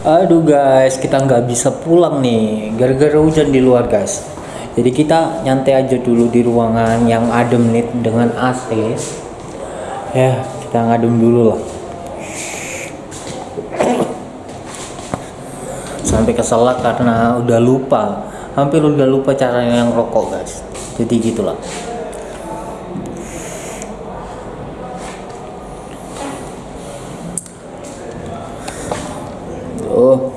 Aduh guys, kita nggak bisa pulang nih gara-gara hujan di luar guys. Jadi kita nyantai aja dulu di ruangan yang adem nih dengan AC. Ya, kita ngadem dulu lah. Sampai keselak karena udah lupa, hampir udah lupa caranya yang rokok guys. Jadi gitulah. Oh,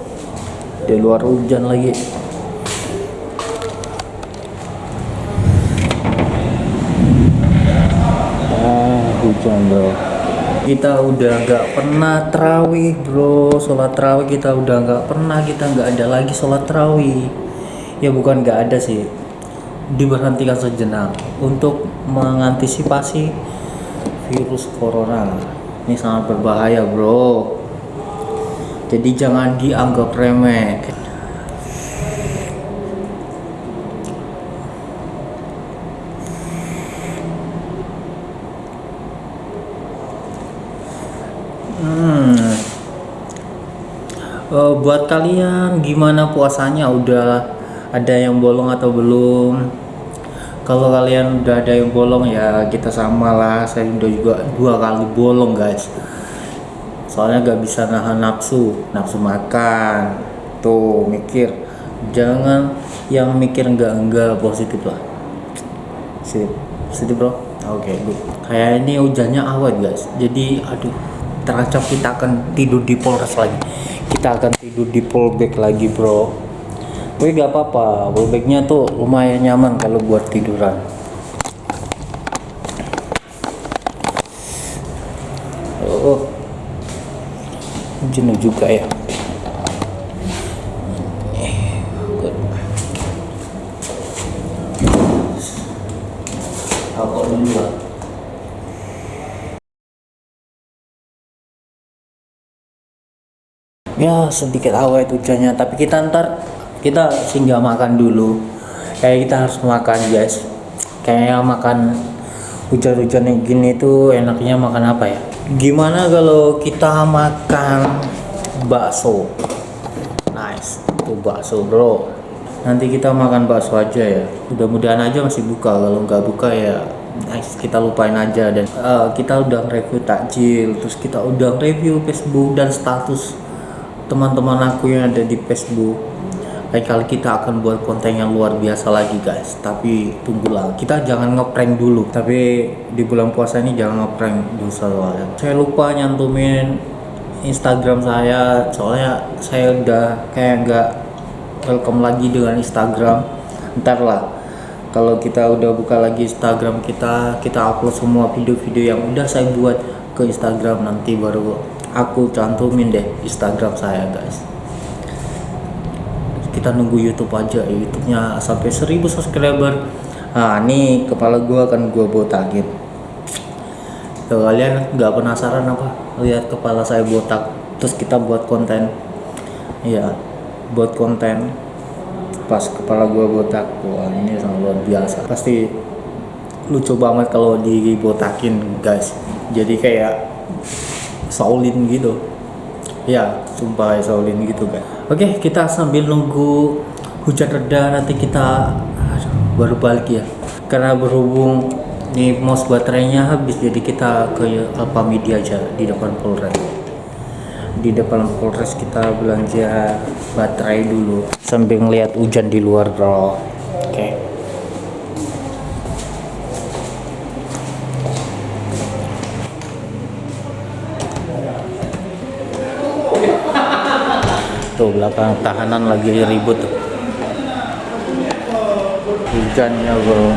di luar hujan lagi. Ah, hujan bro. Kita udah nggak pernah terawih bro, sholat terawih kita udah nggak pernah, kita nggak ada lagi sholat terawih. Ya bukan nggak ada sih, diberhentikan sejenak untuk mengantisipasi virus corona. Ini sangat berbahaya bro jadi jangan dianggap remeh. Hmm. uh, buat kalian gimana puasanya? Udah ada yang bolong atau belum? Kalau kalian udah ada yang bolong ya kita sama lah. Saya udah juga dua kali bolong guys soalnya gak bisa nahan nafsu nafsu makan. Tuh mikir. Jangan yang mikir enggak enggak positif lah. Sip. Positif bro? Oke. Okay, good kayak ini hujannya awet guys. Jadi aduh terancam kita akan tidur di polres lagi. Kita akan tidur di polbek lagi bro. Tapi gak apa-apa. Polbeknya tuh lumayan nyaman kalau buat tiduran jenuh juga ya. Ya sedikit awet hujannya tapi kita ntar kita singgah makan dulu. Kayak kita harus makan guys. Kayaknya makan hujan-hujan yang gini tuh enaknya makan apa ya gimana kalau kita makan bakso? Nice tuh bakso bro. Nanti kita makan bakso aja ya. Mudah-mudahan aja masih buka. Kalau nggak buka ya nice kita lupain aja. Dan uh, kita udah review takjil terus kita udah review Facebook dan status teman-teman aku yang ada di Facebook lain kali kita akan buat konten yang luar biasa lagi guys. Tapi tunggulah kita jangan ngeprank dulu. Tapi di bulan puasa ini jangan ngeprank dulu soalnya. Saya lupa nyantumin Instagram saya soalnya saya udah kayak nggak welcome lagi dengan Instagram. Ntar lah kalau kita udah buka lagi Instagram kita kita upload semua video-video yang udah saya buat ke Instagram. Nanti baru aku cantumin deh Instagram saya guys kita nunggu YouTube aja YouTube-nya sampai 1000 subscriber. Nah ini kepala gua akan gua botakin Tuh, kalian nggak penasaran apa? Lihat kepala saya botak terus kita buat konten. Iya buat konten. Pas kepala gua botak wah ini sangat luar biasa. Pasti lucu banget kalau dibotakin guys. Jadi kayak Shaolin gitu ya sumpah Shaolin gitu kan oke kita sambil nunggu hujan reda nanti kita aduh, baru balik ya. Karena berhubung nih mos baterainya habis jadi kita ke Alpha Media aja di depan Polres. Di depan Polres kita belanja baterai dulu sambil ngeliat hujan di luar bro tuh belakang tahanan lagi ribut. Tuh hujannya bro.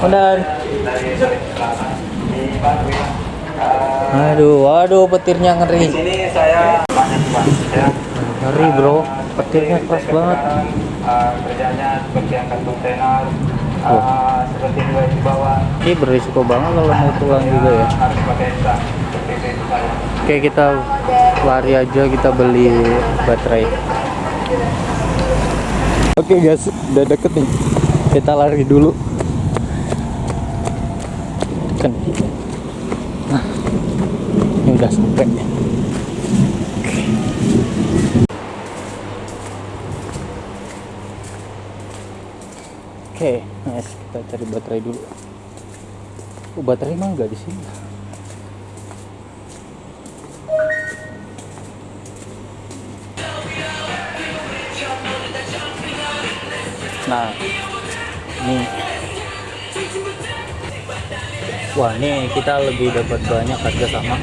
Kodan aduh aduh petirnya ngeri. Ngeri bro. Petirnya keras banget. Kerjanya seperti angkat kontainer uh, seperti di bawah ini berisiko banget kalau mau pulang juga ya. harus pakai seperti itu Oke kita lari aja kita beli baterai Oke guys udah deket nih kita lari dulu kan nah, ini udah sampai Oke, okay, nice. Kita cari baterai dulu. Oh, baterai mah enggak di sini. Nah, ini. Wah, ini kita lebih dapat banyak harga sama.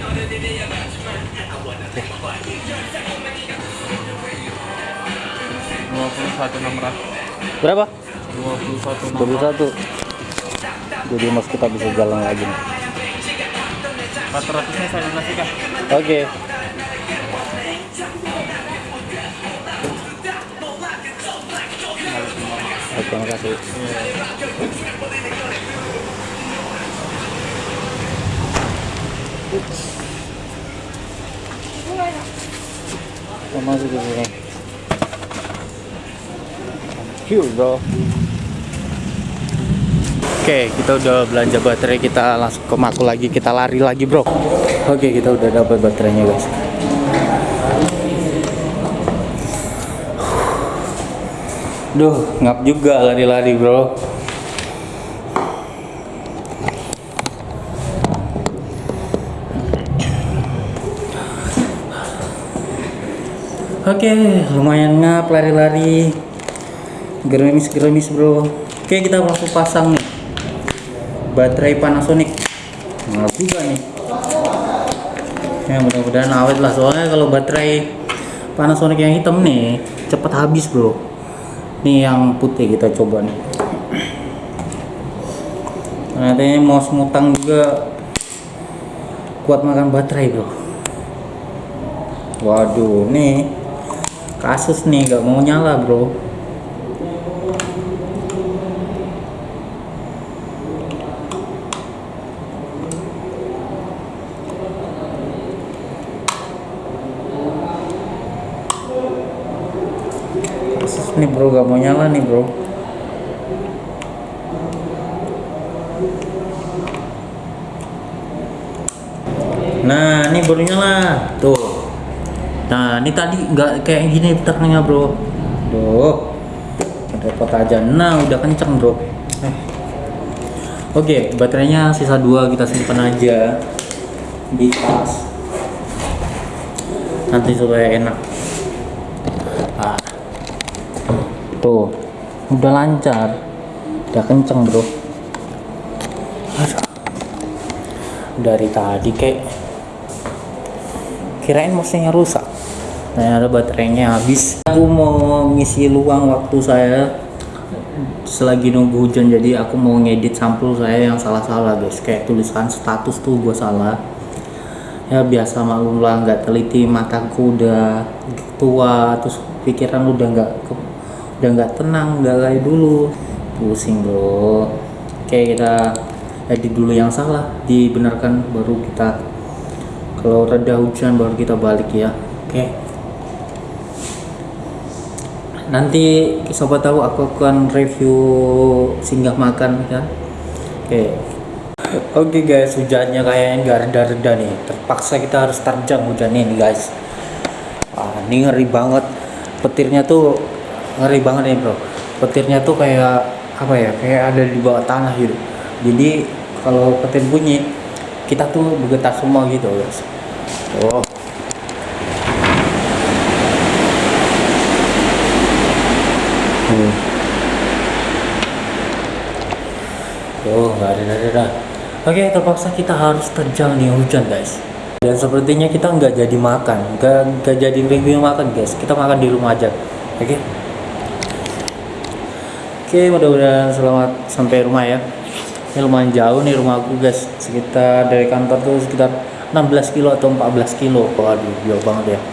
dua puluh satu enam ratus Berapa? dua puluh satu 21. Jadi mas kita bisa jalan lagi nih. empat ratusnya saya donasikan Oke. Oke, terima kasih. Sini. Thank you, bro. Oke, kita udah belanja baterai, kita langsung ke Maku lagi, kita lari lagi, bro. Oke, kita udah dapat baterainya, guys. Duh, ngap juga lari-lari, bro. Oke, lumayan ngap lari-lari. Gerimis-gerimis, bro. Oke, kita langsung pasang nih. Baterai Panasonic. Ngap juga nih. Ya, mudah-mudahan awet lah soalnya kalau baterai Panasonic yang hitam nih cepet habis, bro. Nih yang putih kita coba nih. Nanti mau semutang juga kuat makan baterai, bro. Waduh, nih kasus nih gak mau nyala, bro. Bro, gak mau nyala nih, bro. Nah, ini baru nyala. Tuh. Nah, ini tadi nggak kayak gini tekannya, Bro. Tuh. Repot aja. Nah, udah kenceng, Bro. Eh. Oke, baterainya sisa dua kita simpan aja di tas. Nanti supaya enak. Ah. Tuh. Udah lancar. Udah kenceng, Bro. Dari tadi kayak kirain mesinnya rusak ternyata baterainya habis aku mau ngisi luang waktu saya selagi nunggu hujan jadi aku mau ngedit sampul saya yang salah-salah guys kayak tulisan status tuh gue salah ya biasa maklum lah nggak teliti mataku udah tua terus pikiran udah nggak udah nggak tenang nggak kayak dulu. Pusing bro. Oke kita edit dulu yang salah dibenarkan baru kita kalau reda hujan baru kita balik ya. Oke. Nanti sobat tahu aku akan review singgah makan kan oke. Oke guys hujannya kayaknya nggak reda-reda nih. Terpaksa kita harus terjang hujannya nih guys. Wah, ini ngeri banget. Petirnya tuh ngeri banget nih bro petirnya tuh kayak apa ya kayak ada di bawah tanah gitu jadi kalau petir bunyi kita tuh bergetar semua gitu guys oh Hmm. Oh, nggak ada, ada, ada. Oke, terpaksa kita harus terjang nih hujan, guys. Dan sepertinya kita nggak jadi makan, nggak nggak jadi review makan, guys. Kita makan di rumah aja, oke? Oke, mudah-mudahan selamat sampai rumah ya. Ini lumayan jauh nih rumah aku, guys. Sekitar dari kantor tuh sekitar 16 kilo atau 14 kilo. Waduh, jauh banget ya.